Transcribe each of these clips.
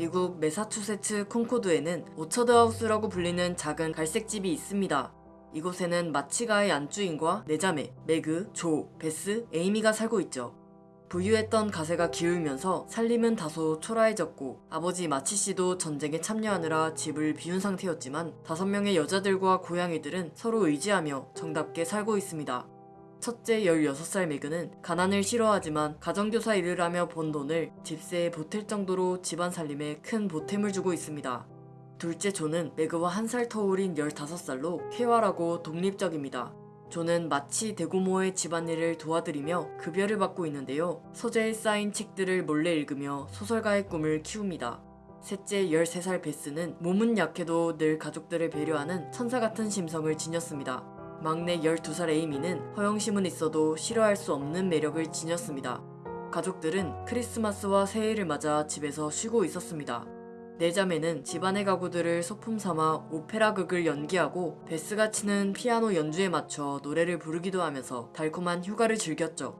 미국 매사추세츠 콘코드에는 오처드 하우스라고 불리는 작은 갈색집이 있습니다. 이곳에는 마치가의 안주인과 네자매, 매그, 조, 베스, 에이미가 살고 있죠. 부유했던 가세가 기울면서 살림은 다소 초라해졌고 아버지 마치 씨도 전쟁에 참여하느라 집을 비운 상태였지만 다섯 명의 여자들과 고양이들은 서로 의지하며 정답게 살고 있습니다. 첫째 16살 매그는 가난을 싫어하지만 가정교사 일을 하며 번 돈을 집세에 보탤 정도로 집안 살림에 큰 보탬을 주고 있습니다. 둘째 조는 매그와 한살 터울인 15살로 쾌활하고 독립적입니다. 조는 마치 대구모의 집안일을 도와드리며 급여를 받고 있는데요. 서재에 쌓인 책들을 몰래 읽으며 소설가의 꿈을 키웁니다. 셋째 13살 베스는 몸은 약해도 늘 가족들을 배려하는 천사 같은 심성을 지녔습니다. 막내 12살 에이미는 허영심은 있어도 싫어할 수 없는 매력을 지녔습니다. 가족들은 크리스마스와 새해를 맞아 집에서 쉬고 있었습니다. 네 자매는 집안의 가구들을 소품 삼아 오페라 극을 연기하고 베스가 치는 피아노 연주에 맞춰 노래를 부르기도 하면서 달콤한 휴가를 즐겼죠.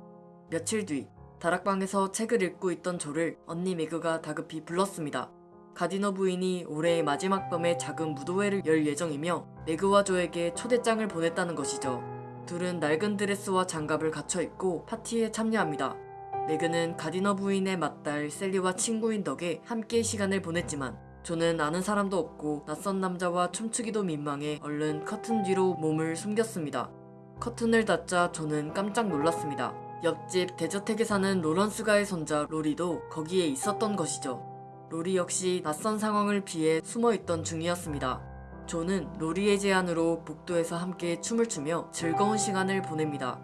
며칠 뒤 다락방에서 책을 읽고 있던 조를 언니 매그가 다급히 불렀습니다. 가디너 부인이 올해의 마지막 밤에 작은 무도회를 열 예정이며 매그와 조에게 초대장을 보냈다는 것이죠. 둘은 낡은 드레스와 장갑을 갖춰 입고 파티에 참여합니다. 매그는 가디너 부인의 맏딸 셀리와 친구인 덕에 함께 시간을 보냈지만 조는 아는 사람도 없고 낯선 남자와 춤추기도 민망해 얼른 커튼 뒤로 몸을 숨겼습니다. 커튼을 닫자 조는 깜짝 놀랐습니다. 옆집 대저택에 사는 로런스가의 손자 로리도 거기에 있었던 것이죠. 로리 역시 낯선 상황을 피해 숨어있던 중이었습니다. 조는 로리의 제안으로 복도에서 함께 춤을 추며 즐거운 시간을 보냅니다.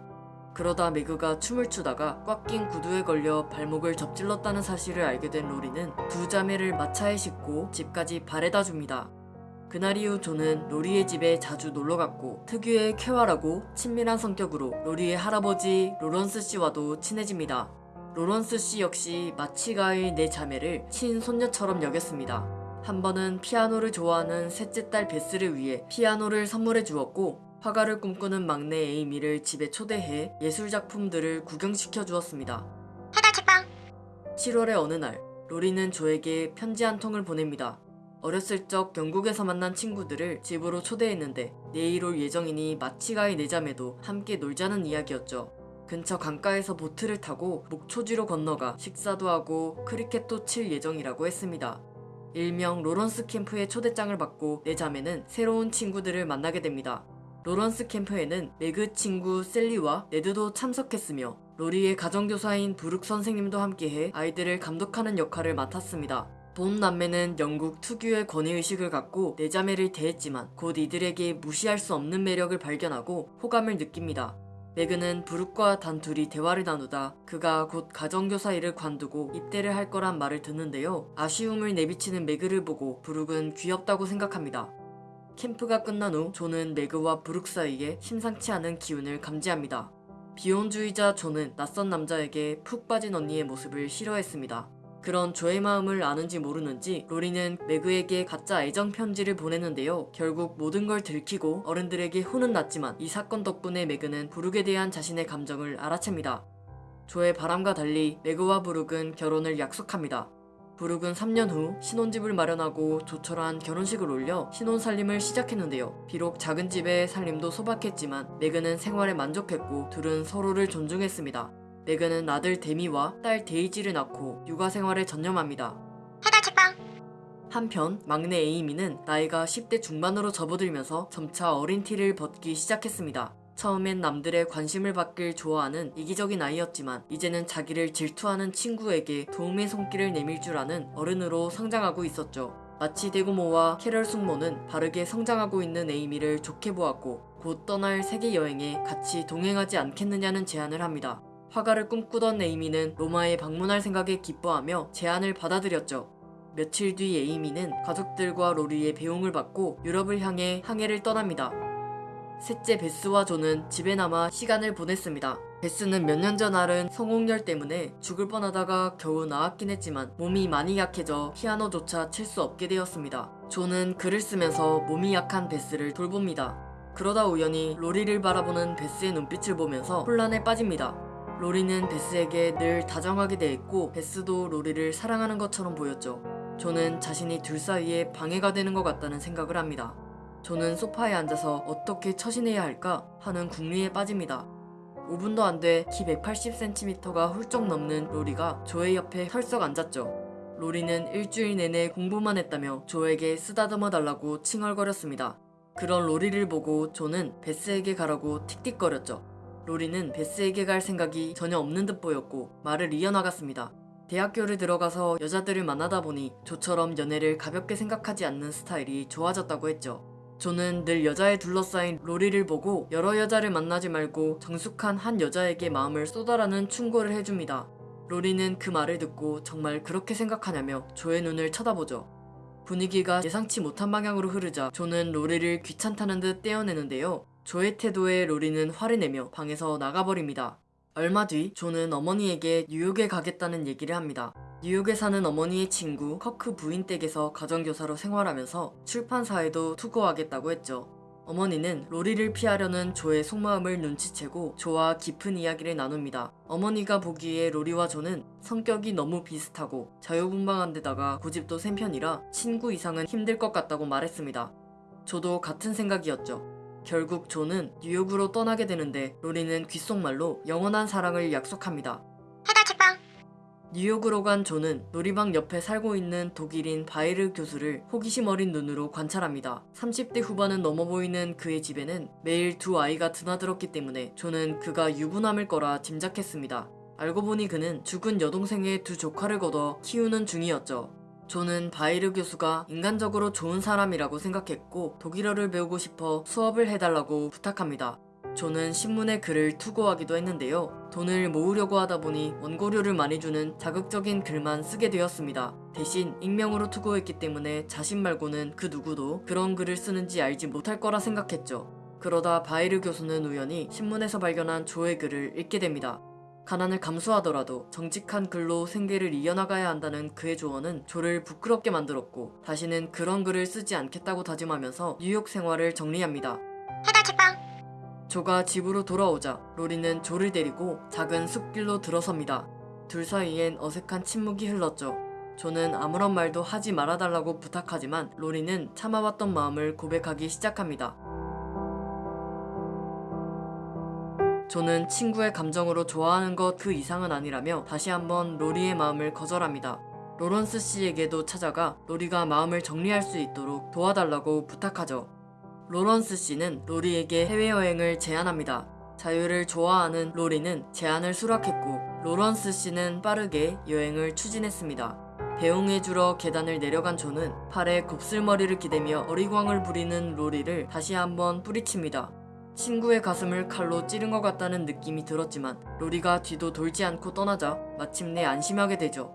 그러다 매그가 춤을 추다가 꽉 낀 구두에 걸려 발목을 접질렀다는 사실을 알게 된 로리는 두 자매를 마차에 싣고 집까지 바래다 줍니다. 그날 이후 조는 로리의 집에 자주 놀러갔고 특유의 쾌활하고 친밀한 성격으로 로리의 할아버지 로런스 씨와도 친해집니다. 로런스 씨 역시 마치가의 네 자매를 친손녀처럼 여겼습니다. 한 번은 피아노를 좋아하는 셋째 딸 베스를 위해 피아노를 선물해 주었고 화가를 꿈꾸는 막내 에이미를 집에 초대해 예술 작품들을 구경시켜 주었습니다. 해달 책방 7월의 어느 날 로리는 조에게 편지 한 통을 보냅니다. 어렸을 적 영국에서 만난 친구들을 집으로 초대했는데 내일 올 예정이니 마치가의 네 자매도 함께 놀자는 이야기였죠. 근처 강가에서 보트를 타고 목초지로 건너가 식사도 하고 크리켓도 칠 예정이라고 했습니다. 일명 로런스 캠프의 초대장을 받고 네 자매는 새로운 친구들을 만나게 됩니다. 로런스 캠프에는 매그 친구 셀리와 네드도 참석했으며 로리의 가정교사인 브룩 선생님도 함께해 아이들을 감독하는 역할을 맡았습니다. 본 남매는 영국 특유의 권위의식을 갖고 내 자매를 대했지만 곧 이들에게 무시할 수 없는 매력을 발견하고 호감을 느낍니다. 매그는 부룩과 단둘이 대화를 나누다 그가 곧 가정교사 일을 관두고 입대를 할 거란 말을 듣는데요. 아쉬움을 내비치는 매그를 보고 부룩은 귀엽다고 생각합니다. 캠프가 끝난 후 조는 매그와 부룩 사이에 심상치 않은 기운을 감지합니다. 비혼주의자 조는 낯선 남자에게 푹 빠진 언니의 모습을 싫어했습니다. 그런 조의 마음을 아는지 모르는지 로리는 매그에게 가짜 애정 편지를 보냈는데요. 결국 모든 걸 들키고 어른들에게 혼은 났지만 이 사건 덕분에 매그는 부룩에 대한 자신의 감정을 알아챕니다. 조의 바람과 달리 매그와 부룩은 결혼을 약속합니다. 부룩은 3년 후 신혼집을 마련하고 조촐한 결혼식을 올려 신혼살림을 시작했는데요. 비록 작은 집의 살림도 소박했지만 매그는 생활에 만족했고 둘은 서로를 존중했습니다. 매그는 아들 데미와 딸 데이지를 낳고 육아 생활에 전념합니다. 해달 책방 한편 막내 에이미는 나이가 10대 중반으로 접어들면서 점차 어린 티를 벗기 시작했습니다. 처음엔 남들의 관심을 받길 좋아하는 이기적인 아이였지만 이제는 자기를 질투하는 친구에게 도움의 손길을 내밀 줄 아는 어른으로 성장하고 있었죠. 마치 대구모와 캐럴 숙모는 바르게 성장하고 있는 에이미를 좋게 보았고 곧 떠날 세계 여행에 같이 동행하지 않겠느냐는 제안을 합니다. 화가를 꿈꾸던 에이미는 로마에 방문할 생각에 기뻐하며 제안을 받아들였죠. 며칠 뒤 에이미는 가족들과 로리의 배웅을 받고 유럽을 향해 항해를 떠납니다. 셋째 베스와 조는 집에 남아 시간을 보냈습니다. 베스는 몇 년 전 앓은 성홍열 때문에 죽을 뻔하다가 겨우 나았긴 했지만 몸이 많이 약해져 피아노조차 칠 수 없게 되었습니다. 조는 글을 쓰면서 몸이 약한 베스를 돌봅니다. 그러다 우연히 로리를 바라보는 베스의 눈빛을 보면서 혼란에 빠집니다. 로리는 베스에게 늘 다정하게 대했고 베스도 로리를 사랑하는 것처럼 보였죠. 조는 자신이 둘 사이에 방해가 되는 것 같다는 생각을 합니다. 조는 소파에 앉아서 어떻게 처신해야 할까 하는 궁리에 빠집니다. 5분도 안 돼 키 180cm가 훌쩍 넘는 로리가 조의 옆에 털썩 앉았죠. 로리는 일주일 내내 공부만 했다며 조에게 쓰다듬어 달라고 칭얼거렸습니다. 그런 로리를 보고 조는 베스에게 가라고 틱틱거렸죠. 로리는 베스에게 갈 생각이 전혀 없는 듯 보였고 말을 이어나갔습니다. 대학교를 들어가서 여자들을 만나다 보니 조처럼 연애를 가볍게 생각하지 않는 스타일이 좋아졌다고 했죠. 조는 늘 여자에 둘러싸인 로리를 보고 여러 여자를 만나지 말고 정숙한 한 여자에게 마음을 쏟아라는 충고를 해줍니다. 로리는 그 말을 듣고 정말 그렇게 생각하냐며 조의 눈을 쳐다보죠. 분위기가 예상치 못한 방향으로 흐르자 조는 로리를 귀찮다는 듯 떼어내는데요. 조의 태도에 로리는 화를 내며 방에서 나가버립니다. 얼마 뒤 조는 어머니에게 뉴욕에 가겠다는 얘기를 합니다. 뉴욕에 사는 어머니의 친구 커크 부인 댁에서 가정교사로 생활하면서 출판사에도 투고하겠다고 했죠. 어머니는 로리를 피하려는 조의 속마음을 눈치채고 조와 깊은 이야기를 나눕니다. 어머니가 보기에 로리와 조는 성격이 너무 비슷하고 자유분방한 데다가 고집도 센 편이라 친구 이상은 힘들 것 같다고 말했습니다. 조도 같은 생각이었죠. 결국 조는 뉴욕으로 떠나게 되는데 로리는 귓속말로 영원한 사랑을 약속합니다. 뉴욕으로 간 조는 놀이방 옆에 살고 있는 독일인 바이르 교수를 호기심 어린 눈으로 관찰합니다. 30대 후반은 넘어 보이는 그의 집에는 매일 두 아이가 드나들었기 때문에 조는 그가 유부남일 거라 짐작했습니다. 알고 보니 그는 죽은 여동생의 두 조카를 걷어 키우는 중이었죠. 조는 바이르 교수가 인간적으로 좋은 사람이라고 생각했고 독일어를 배우고 싶어 수업을 해달라고 부탁합니다. 조는 신문에 글을 투고하기도 했는데요. 돈을 모으려고 하다 보니 원고료를 많이 주는 자극적인 글만 쓰게 되었습니다. 대신 익명으로 투고했기 때문에 자신 말고는 그 누구도 그런 글을 쓰는지 알지 못할 거라 생각했죠. 그러다 바이르 교수는 우연히 신문에서 발견한 조의 글을 읽게 됩니다. 가난을 감수하더라도 정직한 글로 생계를 이어나가야 한다는 그의 조언은 조를 부끄럽게 만들었고 다시는 그런 글을 쓰지 않겠다고 다짐하면서 뉴욕 생활을 정리합니다. 조가 집으로 돌아오자 로리는 조를 데리고 작은 숲길로 들어섭니다. 둘 사이엔 어색한 침묵이 흘렀죠. 조는 아무런 말도 하지 말아달라고 부탁하지만 로리는 참아왔던 마음을 고백하기 시작합니다. 조는 친구의 감정으로 좋아하는 것 그 이상은 아니라며 다시 한번 로리의 마음을 거절합니다. 로런스 씨에게도 찾아가 로리가 마음을 정리할 수 있도록 도와달라고 부탁하죠. 로런스 씨는 로리에게 해외여행을 제안합니다. 자유를 좋아하는 로리는 제안을 수락했고 로런스 씨는 빠르게 여행을 추진했습니다. 배웅해주러 계단을 내려간 조는 팔에 곱슬머리를 기대며 어리광을 부리는 로리를 다시 한번 뿌리칩니다. 친구의 가슴을 칼로 찌른 것 같다는 느낌이 들었지만 로리가 뒤도 돌지 않고 떠나자 마침내 안심하게 되죠.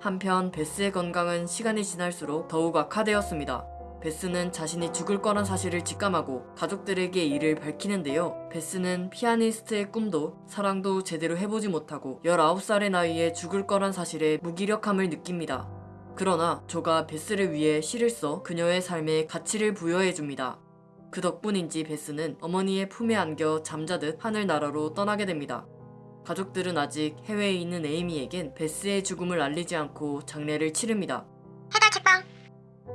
한편 베스의 건강은 시간이 지날수록 더욱 악화되었습니다. 베스는 자신이 죽을 거란 사실을 직감하고 가족들에게 이를 밝히는데요. 베스는 피아니스트의 꿈도 사랑도 제대로 해보지 못하고 19살의 나이에 죽을 거란 사실에 무기력함을 느낍니다. 그러나 조가 베스를 위해 시를 써 그녀의 삶에 가치를 부여해줍니다. 그 덕분인지 베스는 어머니의 품에 안겨 잠자듯 하늘나라로 떠나게 됩니다. 가족들은 아직 해외에 있는 에이미에겐 베스의 죽음을 알리지 않고 장례를 치릅니다.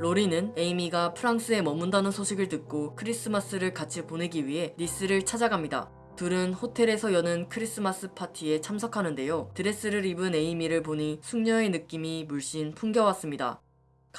로리는 에이미가 프랑스에 머문다는 소식을 듣고 크리스마스를 같이 보내기 위해 니스를 찾아갑니다. 둘은 호텔에서 여는 크리스마스 파티에 참석하는데요. 드레스를 입은 에이미를 보니 숙녀의 느낌이 물씬 풍겨왔습니다.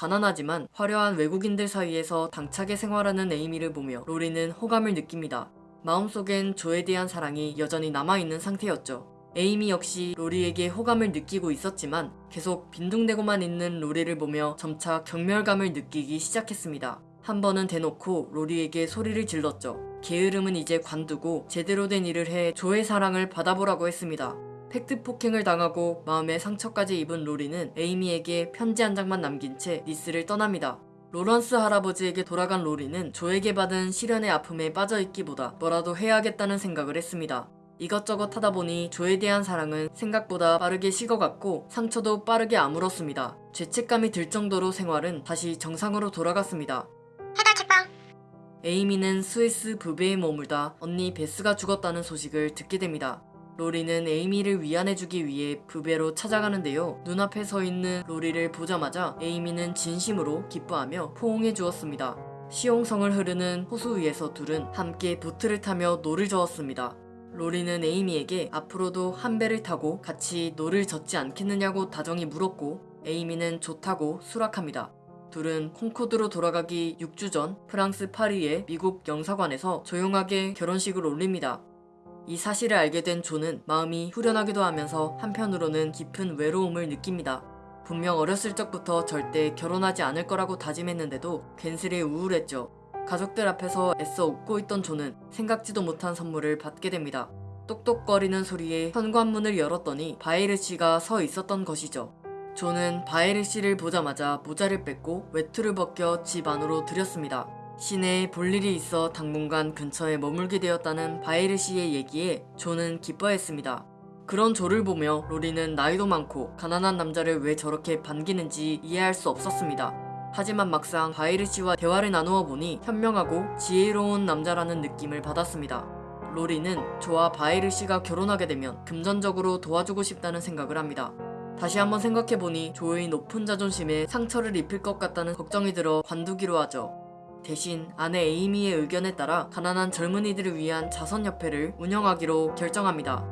가난하지만 화려한 외국인들 사이에서 당차게 생활하는 에이미를 보며 로리는 호감을 느낍니다. 마음속엔 조에 대한 사랑이 여전히 남아있는 상태였죠. 에이미 역시 로리에게 호감을 느끼고 있었지만 계속 빈둥대고만 있는 로리를 보며 점차 경멸감을 느끼기 시작했습니다. 한 번은 대놓고 로리에게 소리를 질렀죠. 게으름은 이제 관두고 제대로 된 일을 해 조의 사랑을 받아보라고 했습니다. 팩트 폭행을 당하고 마음에 상처까지 입은 로리는 에이미에게 편지 한 장만 남긴 채 니스를 떠납니다. 로런스 할아버지에게 돌아간 로리는 조에게 받은 실연의 아픔에 빠져있기보다 뭐라도 해야겠다는 생각을 했습니다. 이것저것 하다 보니 조에 대한 사랑은 생각보다 빠르게 식어갔고 상처도 빠르게 아물었습니다. 죄책감이 들 정도로 생활은 다시 정상으로 돌아갔습니다. 에이미는 스위스 브베에 머물다 언니 베스가 죽었다는 소식을 듣게 됩니다. 로리는 에이미를 위안해주기 위해 브베로 찾아가는데요. 눈앞에 서 있는 로리를 보자마자 에이미는 진심으로 기뻐하며 포옹해 주었습니다. 시용성을 흐르는 호수 위에서 둘은 함께 보트를 타며 노를 저었습니다. 로리는 에이미에게 앞으로도 한 배를 타고 같이 노를 젓지 않겠느냐고 다정히 물었고 에이미는 좋다고 수락합니다. 둘은 콩코드로 돌아가기 6주 전 프랑스 파리의 미국 영사관에서 조용하게 결혼식을 올립니다. 이 사실을 알게 된 조는 마음이 후련하기도 하면서 한편으로는 깊은 외로움을 느낍니다. 분명 어렸을 적부터 절대 결혼하지 않을 거라고 다짐했는데도 괜스레 우울했죠. 가족들 앞에서 애써 웃고 있던 조는 생각지도 못한 선물을 받게 됩니다. 똑똑거리는 소리에 현관문을 열었더니 바이르 씨가 서 있었던 것이죠. 조는 바이르 씨를 보자마자 모자를 뺏고 외투를 벗겨 집 안으로 들였습니다. 시내에 볼 일이 있어 당분간 근처에 머물게 되었다는 바이르 씨의 얘기에 조는 기뻐했습니다. 그런 조를 보며 로리는 나이도 많고 가난한 남자를 왜 저렇게 반기는지 이해할 수 없었습니다. 하지만 막상 바이르 씨와 대화를 나누어 보니 현명하고 지혜로운 남자라는 느낌을 받았습니다. 로리는 조와 바이르 씨가 결혼하게 되면 금전적으로 도와주고 싶다는 생각을 합니다. 다시 한번 생각해보니 조의 높은 자존심에 상처를 입힐 것 같다는 걱정이 들어 관두기로 하죠. 대신 아내 에이미의 의견에 따라 가난한 젊은이들을 위한 자선협회를 운영하기로 결정합니다.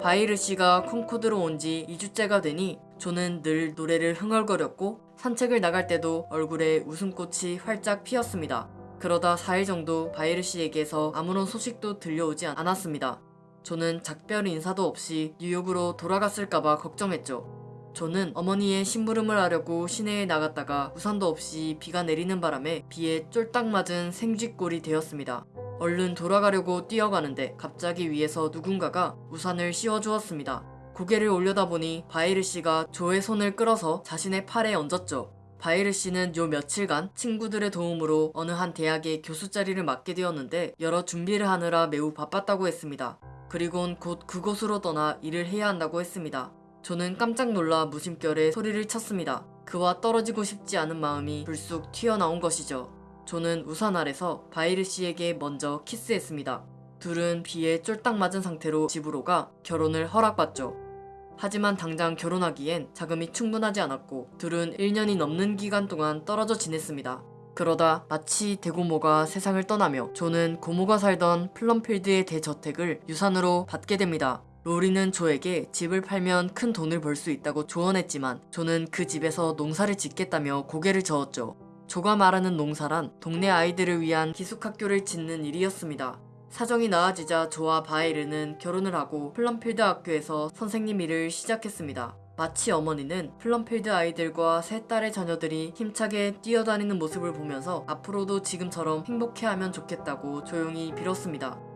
바이르 씨가 콩코드로 온 지 2주째가 되니 조는 늘 노래를 흥얼거렸고 산책을 나갈 때도 얼굴에 웃음꽃이 활짝 피었습니다. 그러다 4일 정도 바이르 씨에게서 아무런 소식도 들려오지 않았습니다. 조는 작별 인사도 없이 뉴욕으로 돌아갔을까봐 걱정했죠. 조는 어머니의 심부름을 하려고 시내에 나갔다가 우산도 없이 비가 내리는 바람에 비에 쫄딱 맞은 생쥐꼴이 되었습니다. 얼른 돌아가려고 뛰어가는데 갑자기 위에서 누군가가 우산을 씌워주었습니다. 고개를 올려다보니 바이르 씨가 조의 손을 끌어서 자신의 팔에 얹었죠. 바이르 씨는 요 며칠간 친구들의 도움으로 어느 한 대학의 교수 자리를 맡게 되었는데 여러 준비를 하느라 매우 바빴다고 했습니다. 그리곤 곧 그곳으로 떠나 일을 해야 한다고 했습니다. 저는 깜짝 놀라 무심결에 소리를 쳤습니다. 그와 떨어지고 싶지 않은 마음이 불쑥 튀어나온 것이죠. 조는 우산 아래서 바에르 씨에게 먼저 키스했습니다. 둘은 비에 쫄딱 맞은 상태로 집으로 가 결혼을 허락받죠. 하지만 당장 결혼하기엔 자금이 충분하지 않았고 둘은 1년이 넘는 기간 동안 떨어져 지냈습니다. 그러다 마치 대고모가 세상을 떠나며 조는 고모가 살던 플럼필드의 대저택을 유산으로 받게 됩니다. 로리는 조에게 집을 팔면 큰 돈을 벌 수 있다고 조언했지만 조는 그 집에서 농사를 짓겠다며 고개를 저었죠. 조가 말하는 농사란 동네 아이들을 위한 기숙학교를 짓는 일이었습니다. 사정이 나아지자 조와 바이르는 결혼을 하고 플럼필드 학교에서 선생님 일을 시작했습니다. 마치 어머니는 플럼필드 아이들과 세 딸의 자녀들이 힘차게 뛰어다니는 모습을 보면서 앞으로도 지금처럼 행복해하면 좋겠다고 조용히 빌었습니다.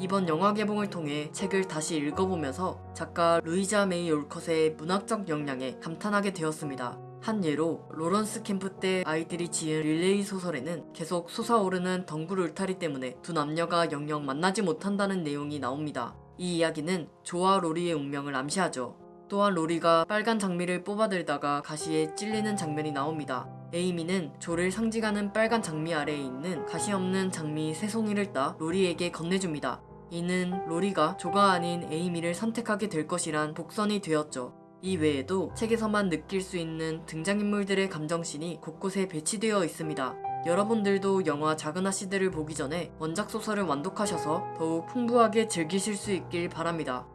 이번 영화 개봉을 통해 책을 다시 읽어보면서 작가 루이자 메이 올컷의 문학적 역량에 감탄하게 되었습니다. 한 예로 로런스 캠프 때 아이들이 지은 릴레이 소설에는 계속 솟아오르는 덩굴 울타리 때문에 두 남녀가 영영 만나지 못한다는 내용이 나옵니다. 이 이야기는 조와 로리의 운명을 암시하죠. 또한 로리가 빨간 장미를 뽑아들다가 가시에 찔리는 장면이 나옵니다. 에이미는 조를 상징하는 빨간 장미 아래에 있는 가시 없는 장미 세 송이를 따 로리에게 건네줍니다. 이는 로리가 조가 아닌 에이미를 선택하게 될 것이란 복선이 되었죠. 이 외에도 책에서만 느낄 수 있는 등장인물들의 감정씬이 곳곳에 배치되어 있습니다. 여러분들도 영화 작은 아씨들을 보기 전에 원작 소설을 완독하셔서 더욱 풍부하게 즐기실 수 있길 바랍니다.